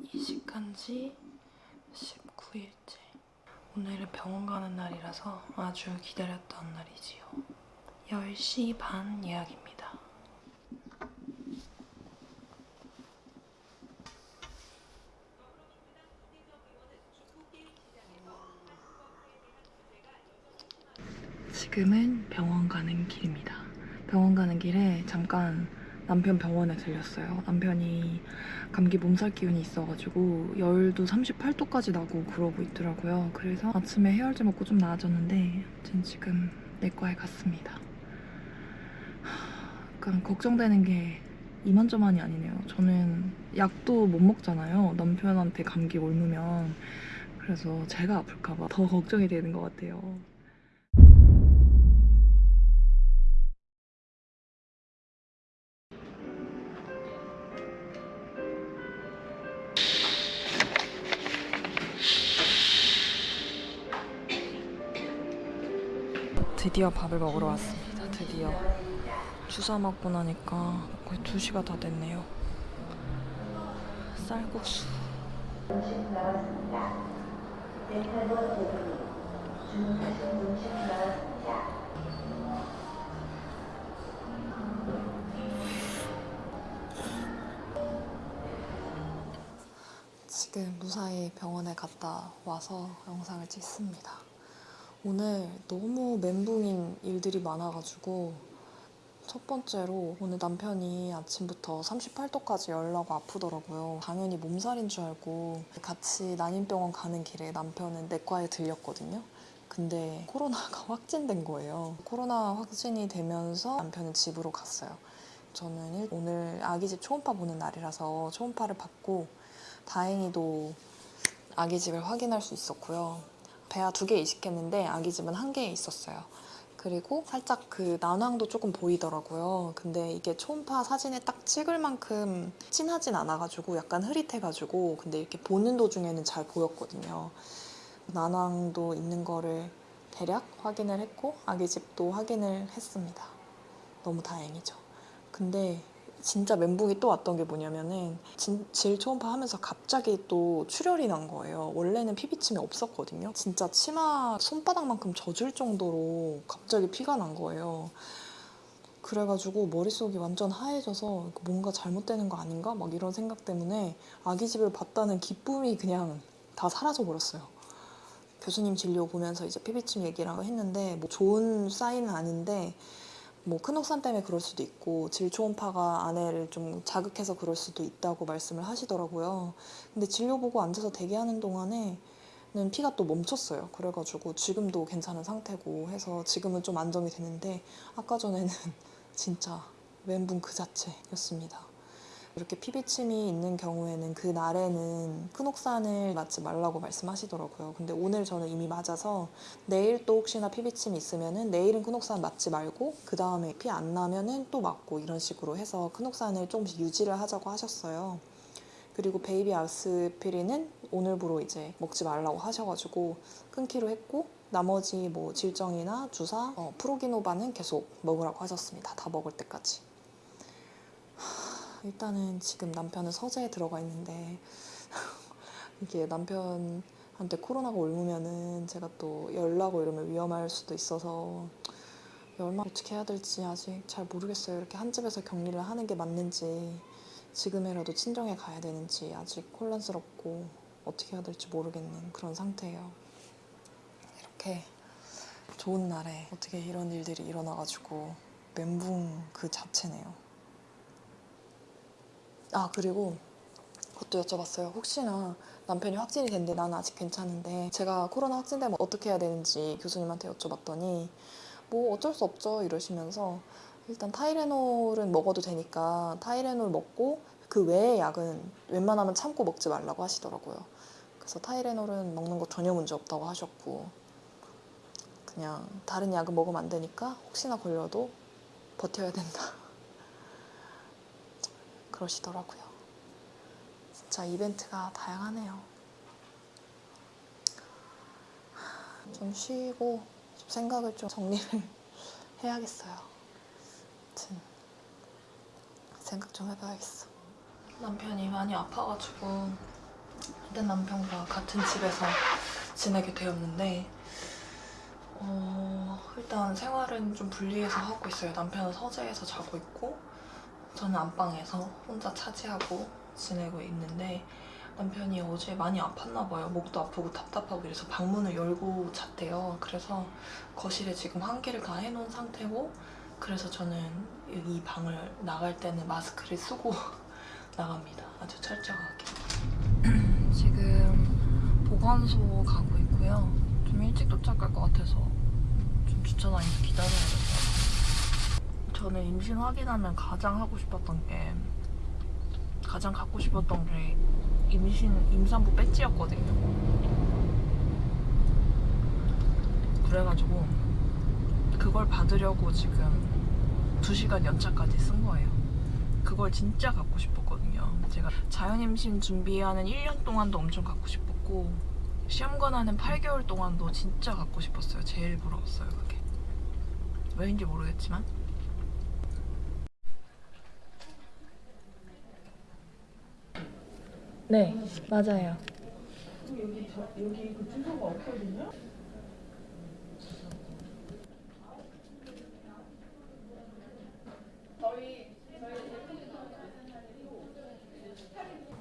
이식한 지 19일째. 오늘은 병원 가는 날이라서 아주 기다렸던 날이지요. 10시 반 예약입니다. 지금은 병원 가는 길입니다. 병원 가는 길에 잠깐 남편 병원에 들렸어요. 남편이 감기 몸살 기운이 있어가지고 열도 38도까지 나고 그러고 있더라고요. 그래서 아침에 해열제 먹고 좀 나아졌는데 아무튼 지금 내과에 갔습니다. 하, 약간 걱정되는 게 이만저만이 아니네요. 저는 약도 못 먹잖아요. 남편한테 감기 옮으면 그래서 제가 아플까 봐 더 걱정이 되는 것 같아요. 드디어 밥을 먹으러 왔습니다. 드디어 주사 맞고 나니까 거의 2시가 다 됐네요. 쌀국수. 지금 무사히 병원에 갔다 와서 영상을 찍습니다. 오늘 너무 멘붕인 일들이 많아가지고 첫 번째로 오늘 남편이 아침부터 38도까지 열나고 아프더라고요. 당연히 몸살인 줄 알고 같이 난임병원 가는 길에 남편은 내과에 들렸거든요. 근데 코로나가 확진된 거예요. 코로나 확진이 되면서 남편은 집으로 갔어요. 저는 일- 오늘 아기 집 초음파 보는 날이라서 초음파를 받고 다행히도 아기 집을 확인할 수 있었고요. 배아 두 개 이식했는데 아기 집은 한 개 있었어요. 그리고 살짝 그 난황도 조금 보이더라고요. 근데 이게 초음파 사진에 딱 찍을 만큼 진하진 않아가지고 약간 흐릿해가지고 근데 이렇게 보는 도중에는 잘 보였거든요. 난황도 있는 거를 대략 확인을 했고 아기 집도 확인을 했습니다. 너무 다행이죠. 근데 진짜 멘붕이 또 왔던 게 뭐냐면은 진- 질 초음파 하면서 갑자기 또 출혈이 난 거예요. 원래는 피비침이 없었거든요. 진짜 치마 손바닥만큼 젖을 정도로 갑자기 피가 난 거예요. 그래가지고 머릿속이 완전 하얘져서 뭔가 잘못되는 거 아닌가? 막 이런 생각 때문에 아기 집을 봤다는 기쁨이 그냥 다 사라져 버렸어요. 교수님 진료 보면서 이제 피비침 얘기랑 했는데 뭐 좋은 사인은 아닌데 뭐 큰 혹산 때문에 그럴 수도 있고 질 초음파가 아내를 좀 자극해서 그럴 수도 있다고 말씀을 하시더라고요. 근데 진료 보고 앉아서 대기하는 동안에 는 피가 또 멈췄어요. 그래가지고 지금도 괜찮은 상태고 해서 지금은 좀 안정이 되는데 아까 전에는 진짜 멘붕 그 자체였습니다. 이렇게 피비침이 있는 경우에는 그 날에는 크녹산을 맞지 말라고 말씀하시더라고요. 근데 오늘 저는 이미 맞아서 내일 또 혹시나 피비침이 있으면은 내일은 크녹산 맞지 말고 그 다음에 피 안 나면은 또 맞고 이런 식으로 해서 크녹산을 조금씩 유지를 하자고 하셨어요. 그리고 베이비 아스피린은 오늘부로 이제 먹지 말라고 하셔가지고 끊기로 했고 나머지 뭐 질정이나 주사, 어, 프로기노바는 계속 먹으라고 하셨습니다. 다 먹을 때까지. 일단은 지금 남편은 서재에 들어가 있는데 이게 남편한테 코로나가 옮으면은 제가 또 열나고 이러면 위험할 수도 있어서 얼마 어떻게 해야 될지 아직 잘 모르겠어요. 이렇게 한 집에서 격리를 하는 게 맞는지 지금이라도 친정에 가야 되는지 아직 혼란스럽고 어떻게 해야 될지 모르겠는 그런 상태예요. 이렇게 좋은 날에 어떻게 이런 일들이 일어나가지고 멘붕 그 자체네요. 아 그리고 그것도 여쭤봤어요. 혹시나 남편이 확진이 됐는데 나는 아직 괜찮은데 제가 코로나 확진되면 어떻게 해야 되는지 교수님한테 여쭤봤더니 뭐 어쩔 수 없죠 이러시면서 일단 타이레놀은 먹어도 되니까 타이레놀 먹고 그 외의 약은 웬만하면 참고 먹지 말라고 하시더라고요. 그래서 타이레놀은 먹는 거 전혀 문제 없다고 하셨고 그냥 다른 약은 먹으면 안 되니까 혹시나 걸려도 버텨야 된다. 그러시더라고요. 진짜 이벤트가 다양하네요. 좀 쉬고 좀 생각을 좀 정리를 해야겠어요. 아무튼 생각 좀 해봐야겠어. 남편이 많이 아파가지고 내 남편과 같은 집에서 지내게 되었는데 어, 일단 생활은 좀 분리해서 하고 있어요. 남편은 서재에서 자고 있고 저는 안방에서 혼자 차지하고 지내고 있는데 남편이 어제 많이 아팠나 봐요. 목도 아프고 답답하고 이래서 방문을 열고 잤대요. 그래서 거실에 지금 환기를 다 해놓은 상태고 그래서 저는 이 방을 나갈 때는 마스크를 쓰고 나갑니다. 아주 철저하게. 지금 보건소 가고 있고요. 좀 일찍 도착할 것 같아서 좀 주차 라인에서 기다려야겠어요. 저는 임신 확인하면 가장 하고 싶었던 게 가장 갖고 싶었던 게 임신 임산부 배지였거든요. 그래가지고 그걸 받으려고 지금 2시간 연차까지 쓴 거예요. 그걸 진짜 갖고 싶었거든요. 제가 자연임신 준비하는 1년 동안도 엄청 갖고 싶었고 시험관 하는 8개월 동안도 진짜 갖고 싶었어요. 제일 부러웠어요, 그게. 왜인지 모르겠지만. 네, 맞아요. 여기 저 여기 그 주소가 없거든요.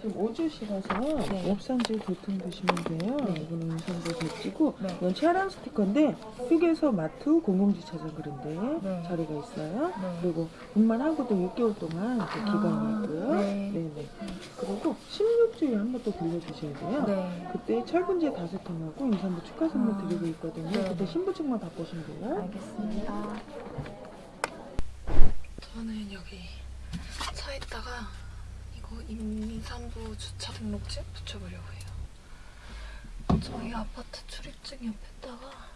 지금 오주시라서 네. 옵산지 도통 보시면 돼요. 네. 이거는 임산부 배지고 네. 이건 체활한 스티커인데 휴게소, 마트, 공공주차장 그런데 네. 자리가 있어요. 네. 그리고 분만하고도 6개월 동안 그 기간이 아, 있고요. 네. 네네. 그리고 16주에 한 번또 들려주셔야 돼요. 네. 그때 철분제 다섯 통하고 임산부 축하 선물 아, 드리고 있거든요. 네. 그때 신분증만 바꾸시면 돼요. 알겠습니다. 저는 여기 차 있다가 이거 임산부 주차 등록증 붙여보려고 해요. 저희 아파트 출입증 옆에다가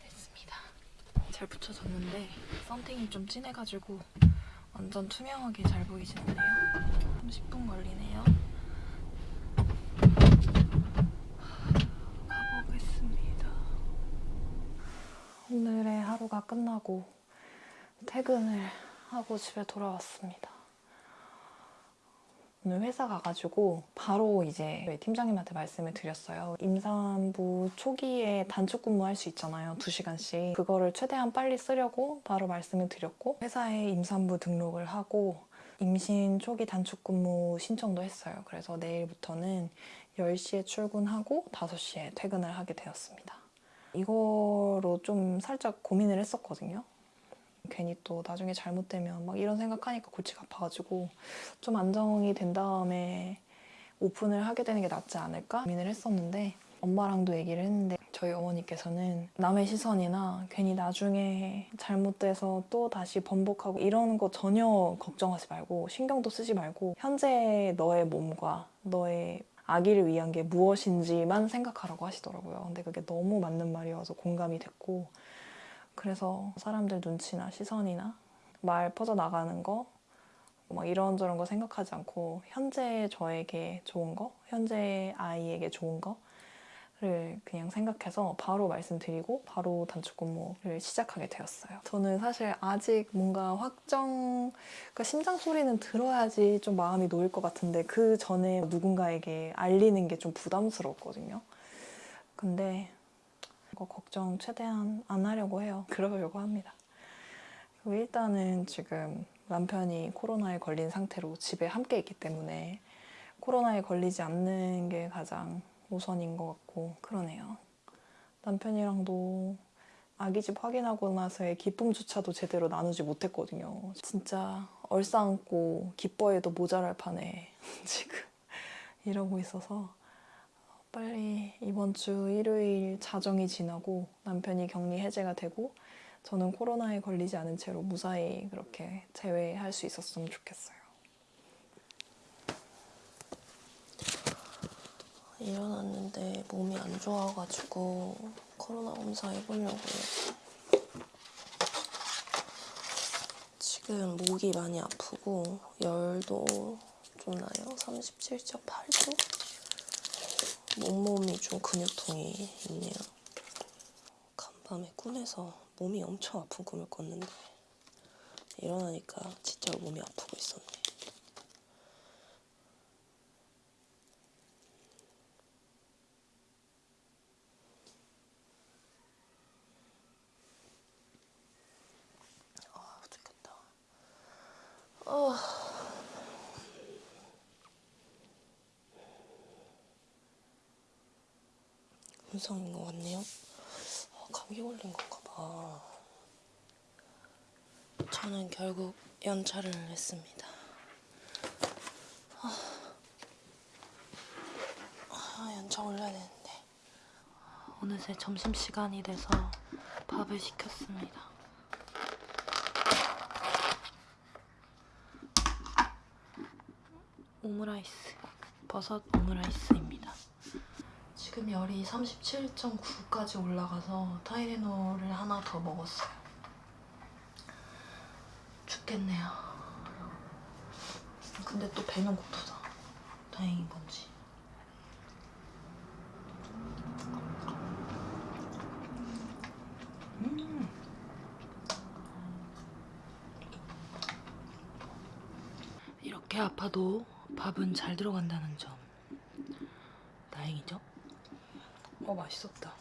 됐습니다. 잘 붙여졌는데 썬팅이 좀 진해가지고 완전 투명하게 잘 보이진 않네요. 30분 걸리네요. 가보겠습니다. 오늘의 하루가 끝나고 퇴근을 하고 집에 돌아왔습니다. 오늘 회사 가가지고 바로 이제 팀장님한테 말씀을 드렸어요. 임산부 초기에 단축 근무할 수 있잖아요. 2시간씩. 그거를 최대한 빨리 쓰려고 바로 말씀을 드렸고 회사에 임산부 등록을 하고 임신 초기 단축 근무 신청도 했어요. 그래서 내일부터는 10시에 출근하고 5시에 퇴근을 하게 되었습니다. 이거로 좀 살짝 고민을 했었거든요. 괜히 또 나중에 잘못되면 막 이런 생각하니까 골치가 아파가지고 좀 안정이 된 다음에 오픈을 하게 되는 게 낫지 않을까 고민을 했었는데 엄마랑도 얘기를 했는데 저희 어머니께서는 남의 시선이나 괜히 나중에 잘못돼서 또 다시 번복하고 이러는 거 전혀 걱정하지 말고 신경도 쓰지 말고 현재 너의 몸과 너의 아기를 위한 게 무엇인지만 생각하라고 하시더라고요. 근데 그게 너무 맞는 말이어서 공감이 됐고 그래서 사람들 눈치나 시선이나 말 퍼져나가는 거, 막 이런저런 거 생각하지 않고 현재 저에게 좋은 거, 현재 아이에게 좋은 거를 그냥 생각해서 바로 말씀드리고 바로 단축 근무를 시작하게 되었어요. 저는 사실 아직 뭔가 확정, 그러니까 심장 소리는 들어야지 좀 마음이 놓일 것 같은데 그 전에 누군가에게 알리는 게 좀 부담스러웠거든요. 근데 이거 걱정 최대한 안 하려고 해요. 그러려고 합니다. 그리고 일단은 지금 남편이 코로나에 걸린 상태로 집에 함께 있기 때문에 코로나에 걸리지 않는 게 가장 우선인 것 같고 그러네요. 남편이랑도 아기 집 확인하고 나서의 기쁨조차도 제대로 나누지 못했거든요. 진짜 얼싸안고 기뻐해도 모자랄 판에 지금 이러고 있어서 빨리 이번 주 일요일 자정이 지나고 남편이 격리 해제가 되고 저는 코로나에 걸리지 않은 채로 무사히 그렇게 제외할 수 있었으면 좋겠어요. 일어났는데 몸이 안 좋아가지고 코로나 검사 해보려고요. 지금 목이 많이 아프고 열도 좀 나요. 37.8도? 몸몸이 좀 근육통이 있네요. 간밤에 꿈에서 몸이 엄청 아픈 꿈을 꿨는데 일어나니까 진짜 몸이 아프고 있었네. 음성인 것 같네요. 아, 감기 걸린 건가 봐. 저는 결국 연차를 했습니다. 아, 아, 연차 올려야 되는데. 어느새 점심시간이 돼서 밥을 시켰습니다. 오므라이스, 버섯 오므라이스입니다. 지금 열이 37.9까지 올라가서 타이레놀을 하나 더 먹었어요. 죽겠네요. 근데 또 배는 고프다. 다행인 건지. 음. 이렇게 아파도 밥은 잘 들어간다는 점. 다행이죠? 어, 맛있었다.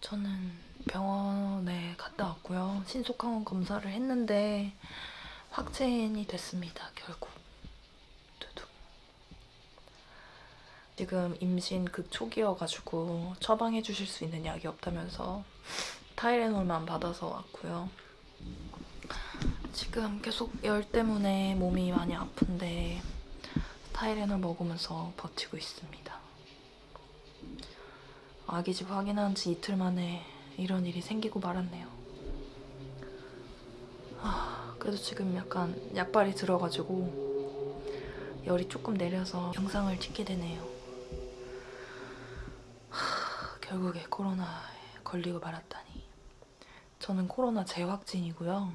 저는 병원에 갔다 왔고요. 신속항원 검사를 했는데 확진이 됐습니다. 결국. 지금 임신 극초기여가지고 처방해 주실 수 있는 약이 없다면서 타이레놀만 받아서 왔고요. 지금 계속 열 때문에 몸이 많이 아픈데 타이레놀 먹으면서 버티고 있습니다. 아기 집 확인한 지 이틀 만에 이런 일이 생기고 말았네요. 아, 그래도 지금 약간 약발이 들어가지고 열이 조금 내려서 영상을 찍게 되네요. 하, 결국에 코로나에 걸리고 말았다니. 저는 코로나 재확진이고요.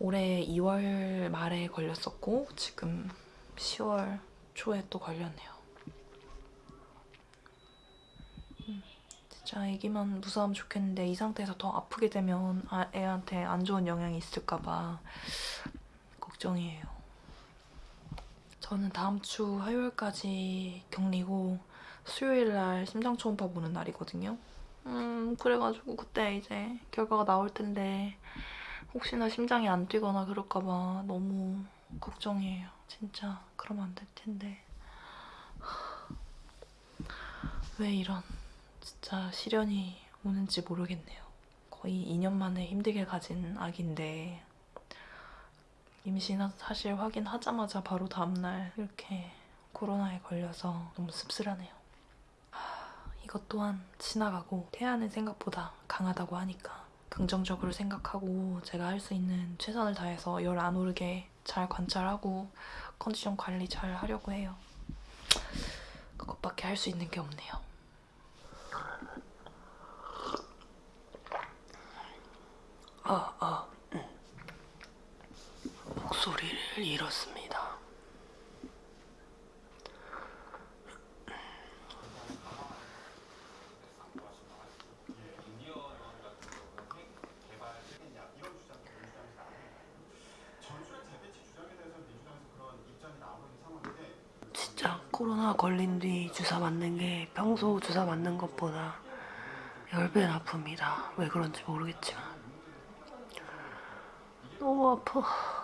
올해 2월 말에 걸렸었고 지금 10월 초에 또 걸렸네요. 진짜 애기만 무사하면 좋겠는데 이 상태에서 더 아프게 되면 아, 애한테 안 좋은 영향이 있을까 봐 걱정이에요. 저는 다음 주 화요일까지 격리고 수요일 날 심장 초음파 보는 날이거든요. 음 그래가지고 그때 이제 결과가 나올 텐데 혹시나 심장이 안 뛰거나 그럴까 봐 너무 걱정이에요. 진짜 그러면 안 될 텐데 왜 이런 진짜 시련이 오는지 모르겠네요. 거의 2년 만에 힘들게 가진 아기인데 임신 사실 확인하자마자 바로 다음날 이렇게 코로나에 걸려서 너무 씁쓸하네요. 하, 이것 또한 지나가고 태아는 생각보다 강하다고 하니까 긍정적으로 생각하고 제가 할 수 있는 최선을 다해서 열 안 오르게 잘 관찰하고 컨디션 관리 잘 하려고 해요. 그것밖에 할 수 있는 게 없네요. 아, 아. 목소리를 잃었습니다. 진짜 코로나 걸린 뒤 주사 맞는 게 평소 주사 맞는 것보다 10배는 아픕니다. 왜 그런지 모르겠지만. 너무 아파.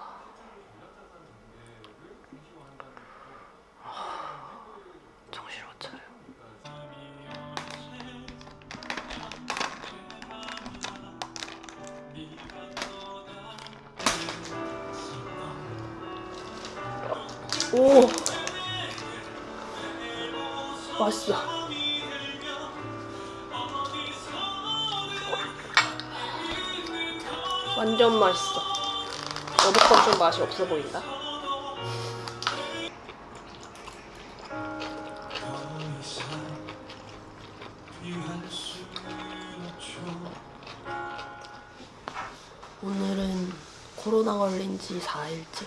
없어 보인다. 오늘은 코로나 걸린 지 4일째.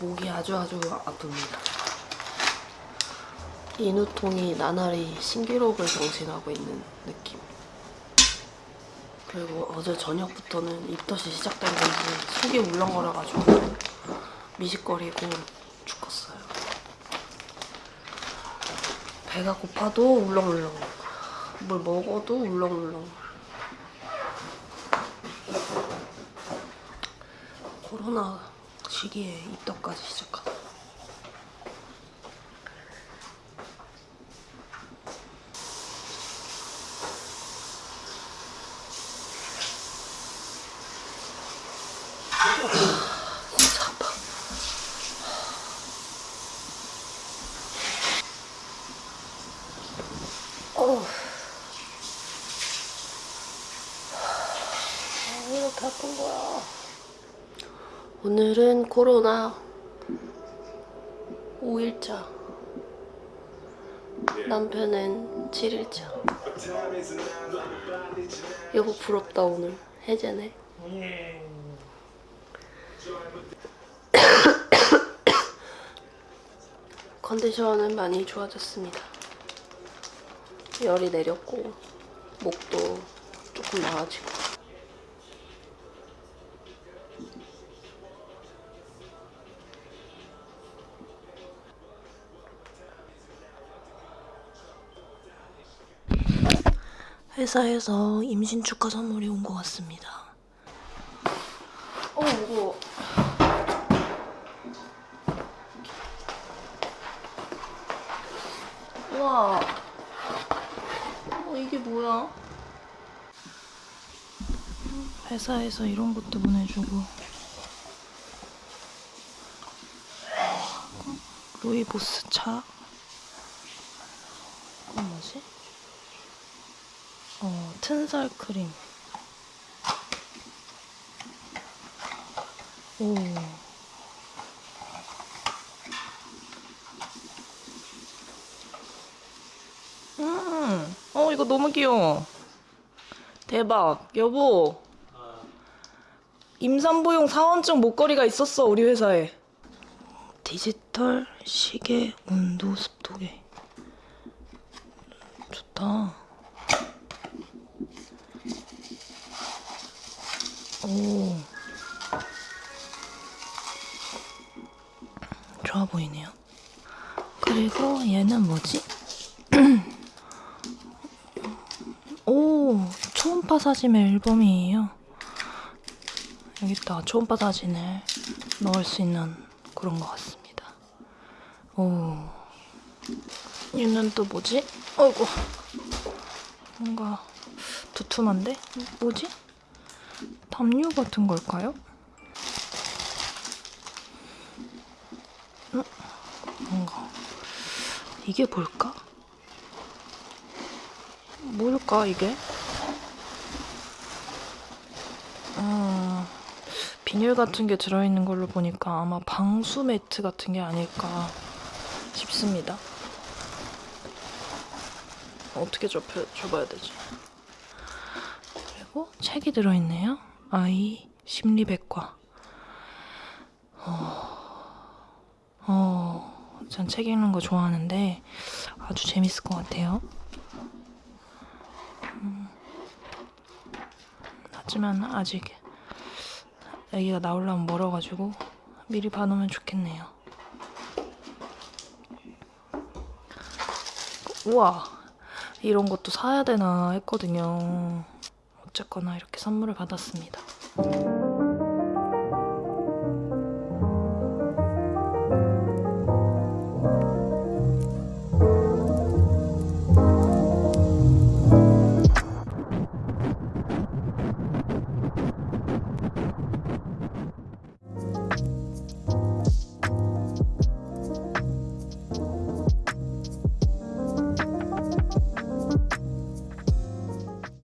목이 아주 아주 아픕니다. 인후통이 나날이 신기록을 경신하고 있는 느낌. 그리고 어제 저녁부터는 입덧이 시작된 건지 속이 울렁거려가지고 미식거리고 죽었어요. 배가 고파도 울렁울렁. 뭘 먹어도 울렁울렁. 코로나 시기에 입덧까지 시작하다. 진짜 아파. 어우. 아, 왜 이렇게 아픈 거야? 오늘은 코로나 5일차. 남편은 7일차. 여보 부럽다 오늘. 해제네. 컨디션은 많이 좋아졌습니다. 열이 내렸고 목도 조금 나아지고 회사에서 임신 축하 선물이 온 것 같습니다. 어, 무거워. 우와. 어, 이게 뭐야? 회사에서 이런 것도 보내주고. 루이보스 차. 이건 뭐지? 어, 튼살 크림. 오. 음, 어, 이거 너무 귀여워. 대박. 여보. 임산부용 사원증 목걸이가 있었어, 우리 회사에. 디지털 시계 온도 습도계. 좋다. 오. 좋아 보이네요. 그리고 얘는 뭐지? 오, 초음파 사진의 앨범이에요. 여기다 초음파 사진을 넣을 수 있는 그런 것 같습니다. 오, 얘는 또 뭐지? 어이구, 뭔가 두툼한데? 뭐지? 담요 같은 걸까요? 음, 뭔가 이게 뭘까? 뭘까 이게? 음, 비닐 같은 게 들어있는 걸로 보니까 아마 방수 매트 같은 게 아닐까 싶습니다. 어떻게 접혀, 줘봐야 되지? 그리고 책이 들어있네요. 아이 심리백과. 어, 어, 전 책 읽는 거 좋아하는데 아주 재밌을 것 같아요. 하지만 아직 아기가 나오려면 멀어가지고 미리 봐놓으면 좋겠네요. 우와 이런 것도 사야 되나 했거든요. 어쨌거나 이렇게 선물을 받았습니다. Thank you.